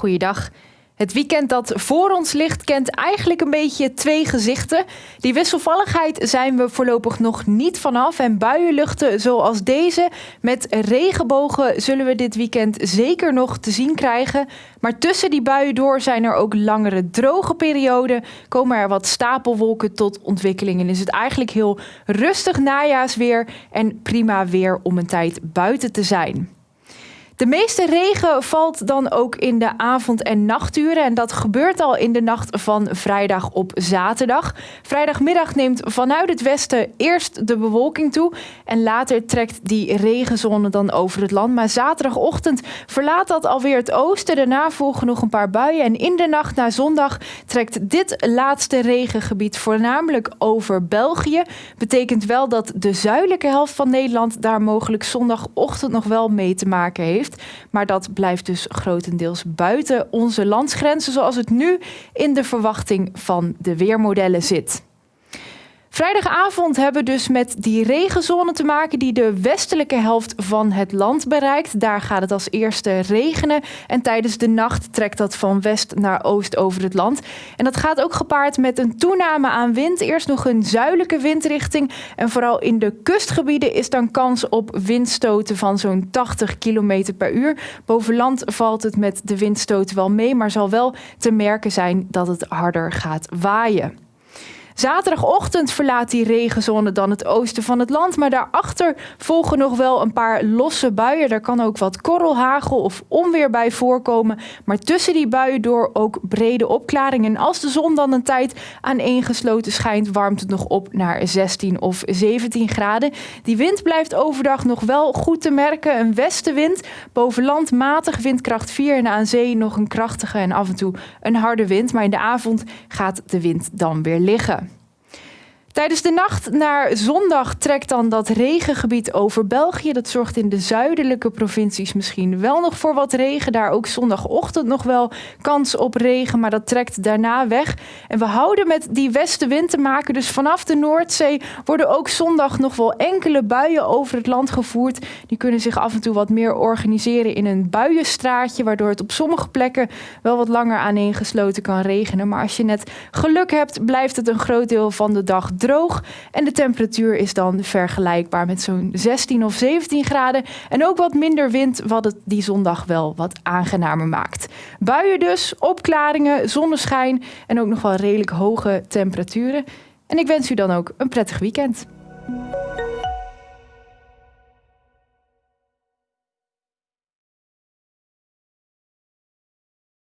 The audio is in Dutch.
Goeiedag. Het weekend dat voor ons ligt kent eigenlijk een beetje twee gezichten. Die wisselvalligheid zijn we voorlopig nog niet vanaf. En buienluchten zoals deze met regenbogen zullen we dit weekend zeker nog te zien krijgen. Maar tussen die buien door zijn er ook langere droge perioden. Komen er wat stapelwolken tot ontwikkeling. En is het eigenlijk heel rustig najaarsweer en prima weer om een tijd buiten te zijn. De meeste regen valt dan ook in de avond- en nachturen. En dat gebeurt al in de nacht van vrijdag op zaterdag. Vrijdagmiddag neemt vanuit het westen eerst de bewolking toe. En later trekt die regenzone dan over het land. Maar zaterdagochtend verlaat dat alweer het oosten. Daarna volgen nog een paar buien. En in de nacht naar zondag trekt dit laatste regengebied voornamelijk over België. Betekent wel dat de zuidelijke helft van Nederland daar mogelijk zondagochtend nog wel mee te maken Maar dat blijft dus grotendeels buiten onze landsgrenzen, zoals het nu in de verwachting van de weermodellen zit. Vrijdagavond hebben we dus met die regenzone te maken die de westelijke helft van het land bereikt. Daar gaat het als eerste regenen en tijdens de nacht trekt dat van west naar oost over het land. En dat gaat ook gepaard met een toename aan wind. Eerst nog een zuidelijke windrichting en vooral in de kustgebieden is dan kans op windstoten van zo'n 80 km per uur. Boven land valt het met de windstoten wel mee, maar zal wel te merken zijn dat het harder gaat waaien. Zaterdagochtend verlaat die regenzone dan het oosten van het land. Maar daarachter volgen nog wel een paar losse buien. Daar kan ook wat korrelhagel of onweer bij voorkomen. Maar tussen die buien door ook brede opklaringen. En als de zon dan een tijd aaneengesloten schijnt, warmt het nog op naar 16 of 17 graden. Die wind blijft overdag nog wel goed te merken. Een westenwind. Boven land matig windkracht 4 en aan zee nog een krachtige en af en toe een harde wind. Maar in de avond gaat de wind dan weer liggen. Tijdens de nacht naar zondag trekt dan dat regengebied over België. Dat zorgt in de zuidelijke provincies misschien wel nog voor wat regen. Daar ook zondagochtend nog wel kans op regen, maar dat trekt daarna weg. En we houden met die westenwind te maken. Dus vanaf de Noordzee worden ook zondag nog wel enkele buien over het land gevoerd. Die kunnen zich af en toe wat meer organiseren in een buienstraatje, waardoor het op sommige plekken wel wat langer aaneengesloten kan regenen. Maar als je net geluk hebt, blijft het een groot deel van de dag droog. En de temperatuur is dan vergelijkbaar met zo'n 16 of 17 graden. En ook wat minder wind, wat het die zondag wel wat aangenamer maakt. Buien dus, opklaringen, zonneschijn en ook nog wel redelijk hoge temperaturen. En ik wens u dan ook een prettig weekend.